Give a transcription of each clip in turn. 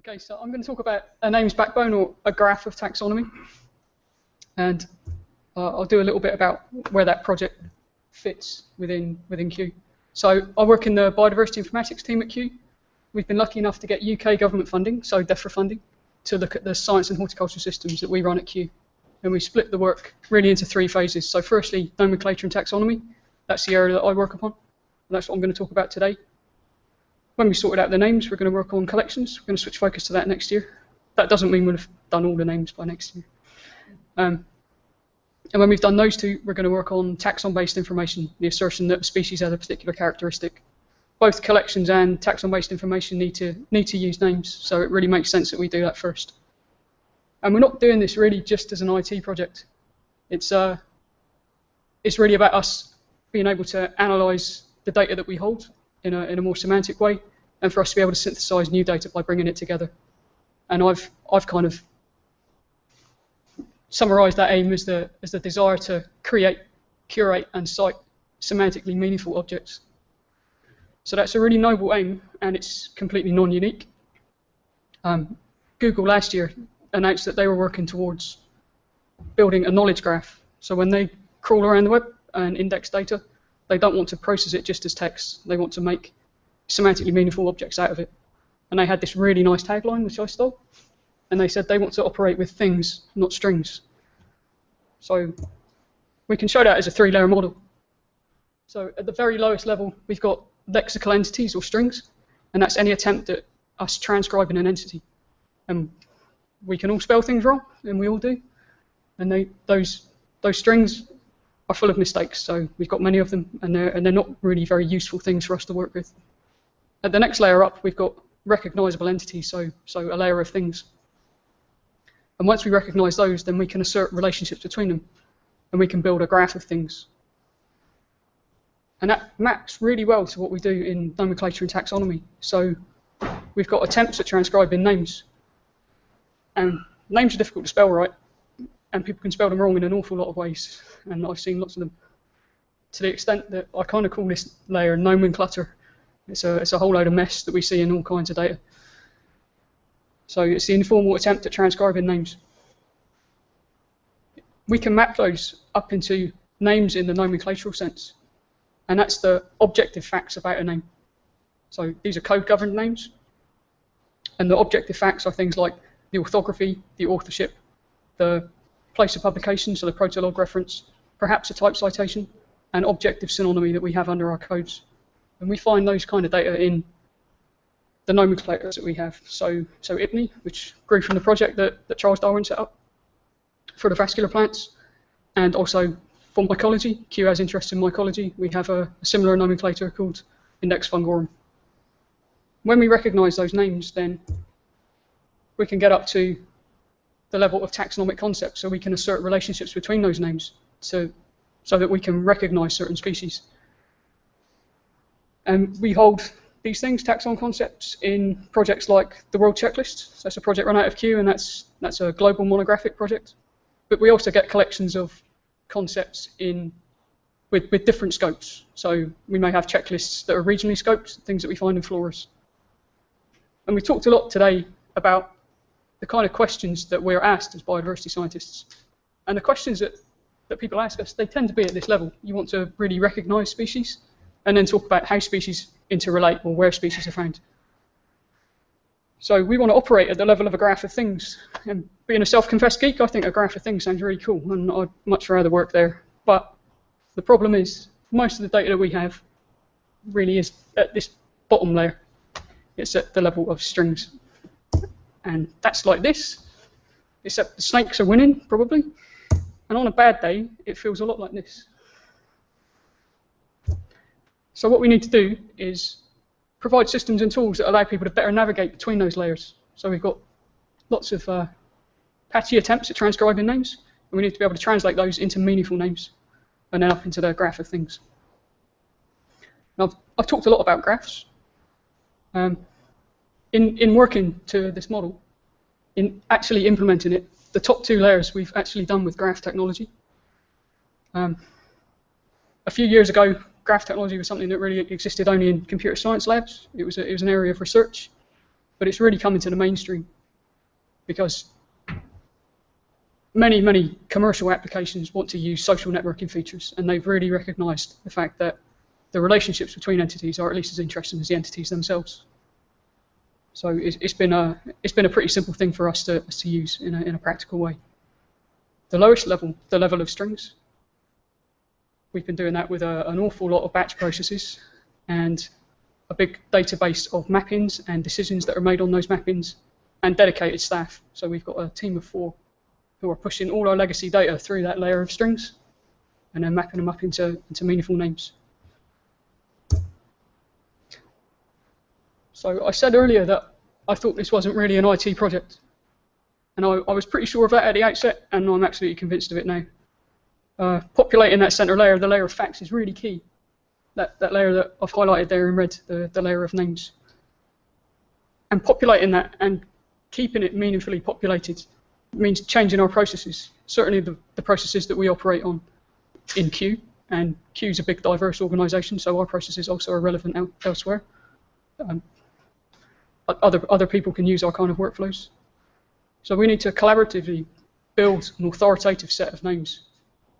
Okay, so I'm going to talk about a names backbone or a graph of taxonomy. And uh, I'll do a little bit about where that project fits within, within Kew. So I work in the biodiversity informatics team at Kew. We've been lucky enough to get UK government funding, so DEFRA funding, to look at the science and horticultural systems that we run at Kew. And we split the work really into three phases. So firstly, nomenclature and taxonomy. That's the area that I work upon. And that's what I'm going to talk about today. When we sorted out the names, we're going to work on collections. We're going to switch focus to that next year. That doesn't mean we'll have done all the names by next year. Um, and when we've done those two, we're going to work on taxon-based information, the assertion that a species has a particular characteristic. Both collections and taxon-based information need to need to use names, so it really makes sense that we do that first. And we're not doing this really just as an IT project. It's uh, it's really about us being able to analyze the data that we hold in a in a more semantic way and for us to be able to synthesize new data by bringing it together. And I've I've kind of summarized that aim as the as the desire to create, curate, and cite semantically meaningful objects. So that's a really noble aim, and it's completely non-unique. Um, Google last year announced that they were working towards building a knowledge graph. So when they crawl around the web and index data, they don't want to process it just as text. They want to make semantically meaningful objects out of it. And they had this really nice tagline, which I stole. And they said they want to operate with things, not strings. So we can show that as a three-layer model. So at the very lowest level, we've got lexical entities or strings, and that's any attempt at us transcribing an entity. And we can all spell things wrong, and we all do. And they, those, those strings are full of mistakes, so we've got many of them, and they're, and they're not really very useful things for us to work with. At the next layer up, we've got recognizable entities, so, so a layer of things. And once we recognize those, then we can assert relationships between them, and we can build a graph of things. And that maps really well to what we do in nomenclature and taxonomy. So we've got attempts at transcribing names. And names are difficult to spell right, and people can spell them wrong in an awful lot of ways, and I've seen lots of them. To the extent that I kind of call this layer nomenclature it's a, it's a whole load of mess that we see in all kinds of data. So it's the informal attempt at transcribing names. We can map those up into names in the nomenclatural sense, and that's the objective facts about a name. So these are code-governed names, and the objective facts are things like the orthography, the authorship, the place of publication, so the protolog reference, perhaps a type citation, and objective synonymy that we have under our codes. And we find those kind of data in the nomenclatures that we have. So, so IPNI, which grew from the project that, that Charles Darwin set up for the vascular plants, and also for mycology, Kew has interest in mycology, we have a, a similar nomenclature called Index Fungorum. When we recognize those names, then we can get up to the level of taxonomic concepts, so we can assert relationships between those names to, so that we can recognize certain species. And we hold these things, taxon concepts, in projects like the World Checklist. So that's a project run out of Kew, and that's that's a global monographic project. But we also get collections of concepts in with, with different scopes. So we may have checklists that are regionally scoped, things that we find in floras. And we talked a lot today about the kind of questions that we're asked as biodiversity scientists. And the questions that, that people ask us, they tend to be at this level. You want to really recognize species, and then talk about how species interrelate or where species are found. So we want to operate at the level of a graph of things. And being a self-confessed geek, I think a graph of things sounds really cool, and I'd much rather work there. But the problem is, most of the data that we have really is at this bottom layer. It's at the level of strings. And that's like this, except the snakes are winning, probably. And on a bad day, it feels a lot like this. So what we need to do is provide systems and tools that allow people to better navigate between those layers. So we've got lots of uh, patchy attempts at transcribing names, and we need to be able to translate those into meaningful names, and then up into the graph of things. Now, I've, I've talked a lot about graphs. Um, in, in working to this model, in actually implementing it, the top two layers we've actually done with graph technology. Um, a few years ago, graph technology was something that really existed only in computer science labs. It was, a, it was an area of research. but it's really coming to the mainstream because many, many commercial applications want to use social networking features, and they've really recognized the fact that the relationships between entities are at least as interesting as the entities themselves. So it's, it's been a it's been a pretty simple thing for us to, to use in a, in a practical way. The lowest level, the level of strings, we've been doing that with a, an awful lot of batch processes and a big database of mappings and decisions that are made on those mappings and dedicated staff. So we've got a team of four who are pushing all our legacy data through that layer of strings and then mapping them up into, into meaningful names. So I said earlier that I thought this wasn't really an IT project. And I, I was pretty sure of that at the outset, and I'm absolutely convinced of it now. Uh, populating that center layer, the layer of facts, is really key. That, that layer that I've highlighted there in red, the, the layer of names. And populating that and keeping it meaningfully populated means changing our processes. Certainly the, the processes that we operate on in Kew, and Kew is a big diverse organization, so our processes also are relevant el elsewhere. Um, other, other people can use our kind of workflows. So we need to collaboratively build an authoritative set of names,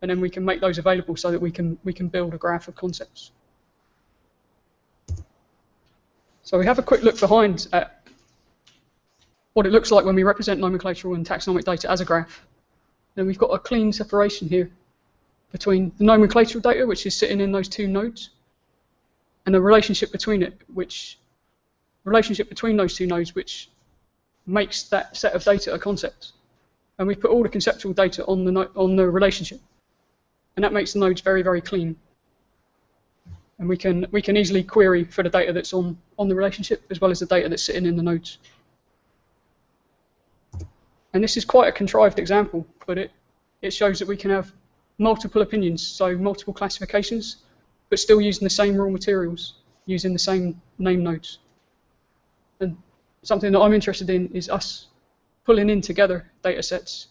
and then we can make those available so that we can, we can build a graph of concepts. So we have a quick look behind at what it looks like when we represent nomenclatural and taxonomic data as a graph. Then we've got a clean separation here between the nomenclatural data, which is sitting in those two nodes, and the relationship between it, which relationship between those two nodes, which makes that set of data a concept. And we put all the conceptual data on the on the relationship, and that makes the nodes very very clean. And we can we can easily query for the data that's on on the relationship as well as the data that's sitting in the nodes. And this is quite a contrived example, but it, it shows that we can have multiple opinions, so multiple classifications, but still using the same raw materials, using the same name nodes. Something that I'm interested in is us pulling in together data sets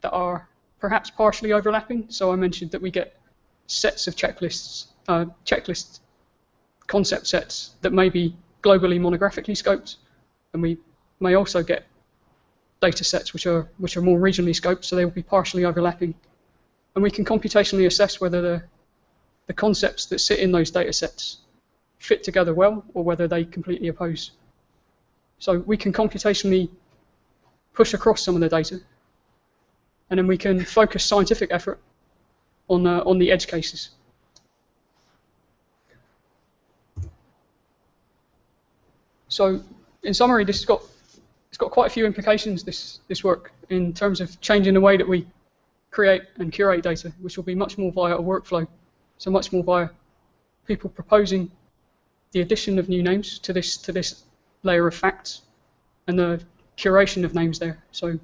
that are perhaps partially overlapping. So I mentioned that we get sets of checklists, uh, checklist concept sets that may be globally monographically scoped, and we may also get data sets which are which are more regionally scoped, so they will be partially overlapping. And we can computationally assess whether the the concepts that sit in those data sets fit together well or whether they completely oppose. So we can computationally push across some of the data and then we can focus scientific effort on, uh, on the edge cases. So in summary, this has got it's got quite a few implications, this, this work, in terms of changing the way that we create and curate data, which will be much more via a workflow, so much more via people proposing the addition of new names to this to this layer of facts and the curation of names there. So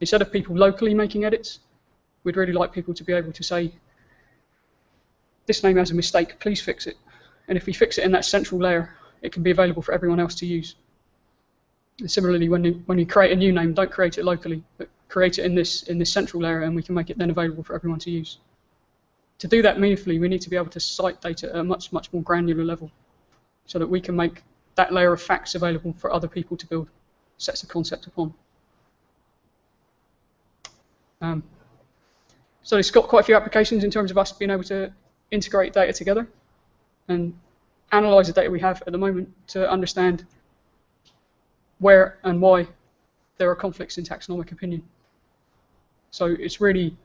instead of people locally making edits, we'd really like people to be able to say, this name has a mistake, please fix it. And if we fix it in that central layer, it can be available for everyone else to use. And similarly, when you, when you create a new name, don't create it locally, but create it in this, in this central layer and we can make it then available for everyone to use. To do that meaningfully, we need to be able to cite data at a much, much more granular level so that we can make that layer of facts available for other people to build sets of concept upon. Um, so it's got quite a few applications in terms of us being able to integrate data together and analyze the data we have at the moment to understand where and why there are conflicts in taxonomic opinion. So it's really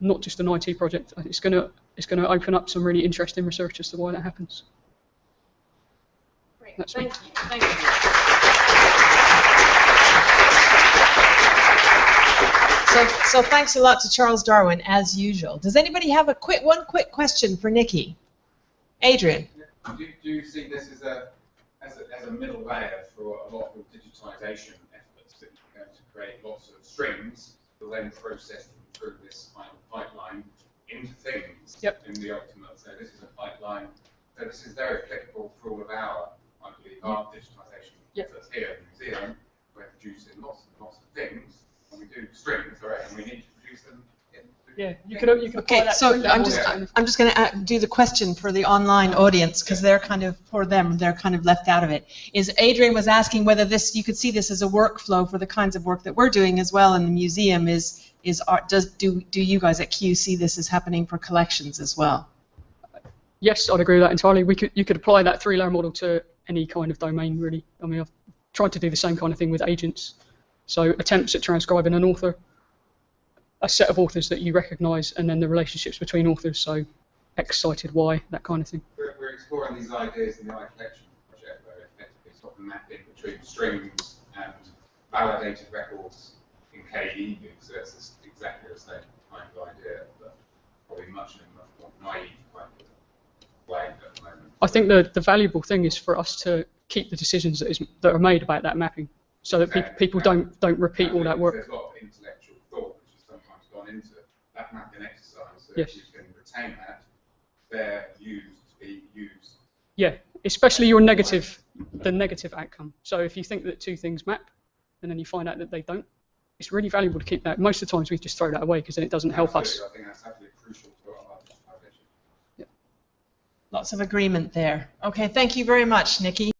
not just an IT project. It's going to it's going to open up some really interesting research as to why that happens. Great. That's Thank me. you. Thank you. So, so thanks a lot to Charles Darwin, as usual. Does anybody have a quick one quick question for Nikki? Adrian. Do, do you see this as a as a, as a middle layer for a lot of digitization efforts that you're going to create lots of strings to then process them through this kind of pipeline into things yep. in the ultimate. So this is a pipeline. So this is very applicable for all of our, I believe, our digitization yep. efforts here in New Zealand. We're producing lots and lots of things, and we do strings, right? And we need to produce them Yeah, you could you could Okay, so three I'm just, and- I'm just going to uh, do the question for the online audience, because they're kind of, for them, they're kind of left out of it. Is Adrian was asking whether this, you could see this as a workflow for the kinds of work that we're doing as well in the museum, is, is, art- does, do, do you guys at Kew see this as happening for collections as well? Yes, I'd agree with that entirely. We could you could apply that three-layer model to any kind of domain, really. I mean, I've tried to do the same kind of thing with agents. So attempts at transcribing an author, a set of authors that you recognise, and then the relationships between authors. So X cited Y, that kind of thing. We're, we're exploring these ideas in the iCollection project, where effectively sort of mapping between strings and validated records in KE. So that's exactly the same kind of idea, but probably much much more naive kind of way at the moment. I think the the valuable thing is for us to keep the decisions that is that are made about that mapping, so that pe- people don't don't repeat all that work. There's a lot of intellectual thought which has sometimes gone into that mapping exercise. So Yes. if you can retain that, they're used to be used. Yeah, especially your negative, the negative outcome. So if you think that two things map, and then you find out that they don't, it's really valuable to keep that. Most of the times we just throw that away because then it doesn't help us. I think that's absolutely crucial to our digitization. Lots of agreement there. Okay, thank you very much, Nikki.